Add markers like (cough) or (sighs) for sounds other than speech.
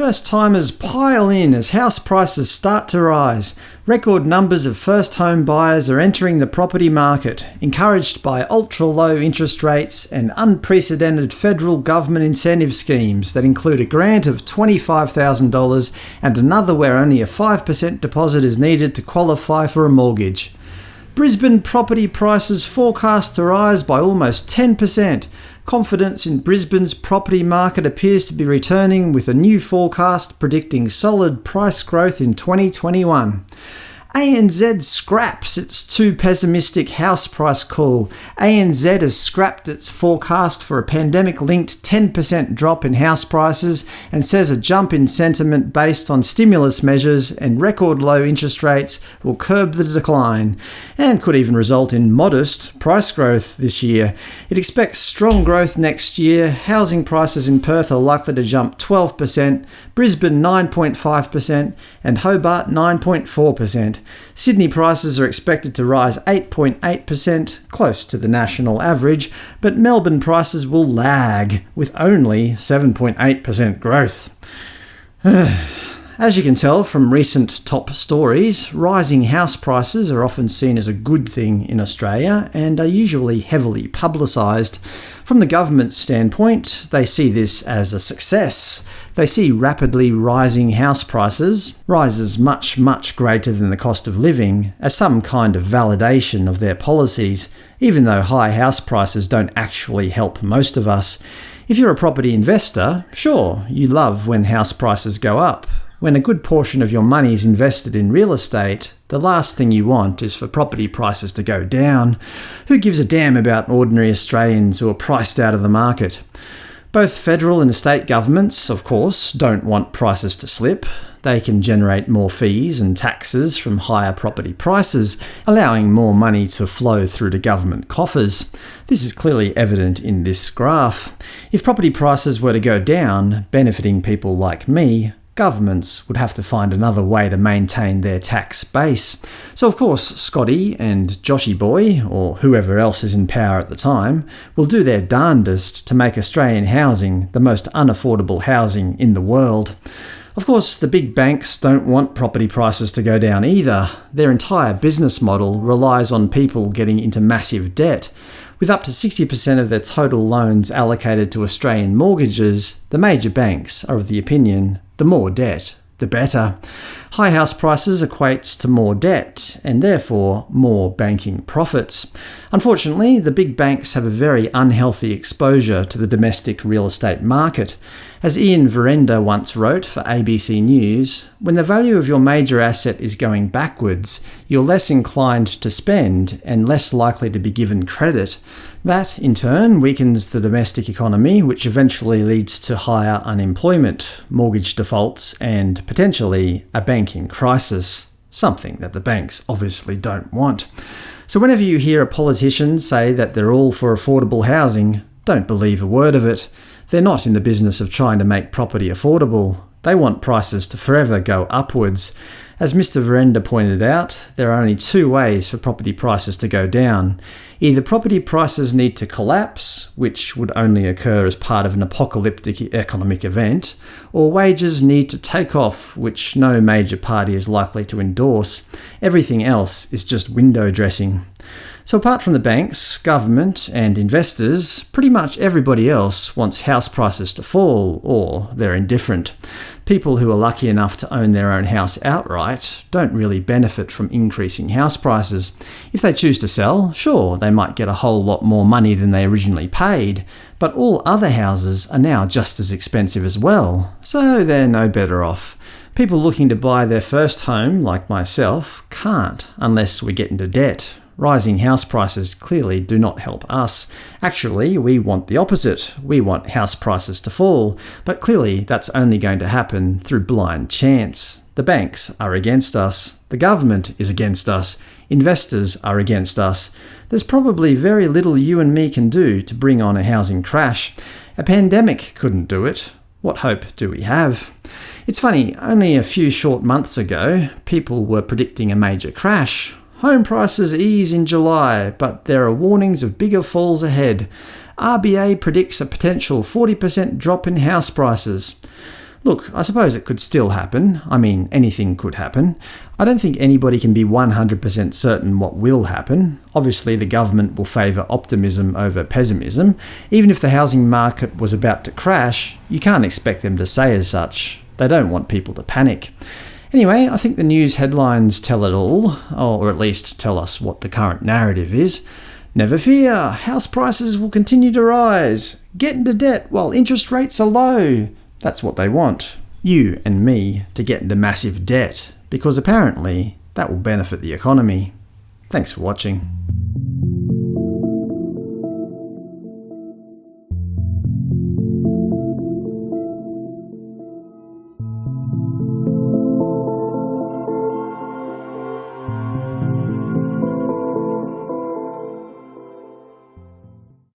First-timers pile in as house prices start to rise. Record numbers of first-home buyers are entering the property market, encouraged by ultra-low interest rates and unprecedented federal government incentive schemes that include a grant of $25,000 and another where only a 5% deposit is needed to qualify for a mortgage. Brisbane property prices forecast to rise by almost 10%, Confidence in Brisbane's property market appears to be returning with a new forecast predicting solid price growth in 2021. ANZ scraps its too pessimistic house price call. ANZ has scrapped its forecast for a pandemic-linked 10% drop in house prices and says a jump in sentiment based on stimulus measures and record low interest rates will curb the decline, and could even result in modest price growth this year. It expects strong growth next year. Housing prices in Perth are likely to jump 12%, Brisbane 9.5%, and Hobart 9.4%. Sydney prices are expected to rise 8.8%, close to the national average, but Melbourne prices will lag, with only 7.8% growth. (sighs) As you can tell from recent top stories, rising house prices are often seen as a good thing in Australia and are usually heavily publicised. From the government's standpoint, they see this as a success. They see rapidly rising house prices, rises much, much greater than the cost of living, as some kind of validation of their policies, even though high house prices don't actually help most of us. If you're a property investor, sure, you love when house prices go up, when a good portion of your money is invested in real estate, the last thing you want is for property prices to go down. Who gives a damn about ordinary Australians who are priced out of the market? Both federal and state governments, of course, don't want prices to slip. They can generate more fees and taxes from higher property prices, allowing more money to flow through to government coffers. This is clearly evident in this graph. If property prices were to go down, benefiting people like me, governments would have to find another way to maintain their tax base. So of course Scotty and Joshy Boy, or whoever else is in power at the time, will do their darndest to make Australian housing the most unaffordable housing in the world. Of course, the big banks don't want property prices to go down either. Their entire business model relies on people getting into massive debt. With up to 60% of their total loans allocated to Australian mortgages, the major banks are of the opinion the more debt, the better. High house prices equates to more debt, and therefore more banking profits. Unfortunately, the big banks have a very unhealthy exposure to the domestic real estate market. As Ian Verrender once wrote for ABC News, when the value of your major asset is going backwards, you're less inclined to spend and less likely to be given credit. That, in turn, weakens the domestic economy, which eventually leads to higher unemployment, mortgage defaults, and potentially a banking crisis, something that the banks obviously don't want. So whenever you hear a politician say that they're all for affordable housing, don't believe a word of it. They're not in the business of trying to make property affordable. They want prices to forever go upwards. As Mr Verrender pointed out, there are only two ways for property prices to go down. Either property prices need to collapse, which would only occur as part of an apocalyptic economic event, or wages need to take off, which no major party is likely to endorse. Everything else is just window dressing. So apart from the banks, government, and investors, pretty much everybody else wants house prices to fall, or they're indifferent. People who are lucky enough to own their own house outright don't really benefit from increasing house prices. If they choose to sell, sure, they might get a whole lot more money than they originally paid, but all other houses are now just as expensive as well, so they're no better off. People looking to buy their first home, like myself, can't unless we get into debt Rising house prices clearly do not help us. Actually, we want the opposite. We want house prices to fall, but clearly that's only going to happen through blind chance. The banks are against us. The government is against us. Investors are against us. There's probably very little you and me can do to bring on a housing crash. A pandemic couldn't do it. What hope do we have? It's funny, only a few short months ago, people were predicting a major crash. Home prices ease in July, but there are warnings of bigger falls ahead. RBA predicts a potential 40% drop in house prices. Look, I suppose it could still happen. I mean, anything could happen. I don't think anybody can be 100% certain what will happen. Obviously the government will favour optimism over pessimism. Even if the housing market was about to crash, you can't expect them to say as such. They don't want people to panic. Anyway, I think the news headlines tell it all, or at least tell us what the current narrative is. Never fear, house prices will continue to rise. Get into debt while interest rates are low. That's what they want. You and me to get into massive debt, because apparently that will benefit the economy. Thanks for watching.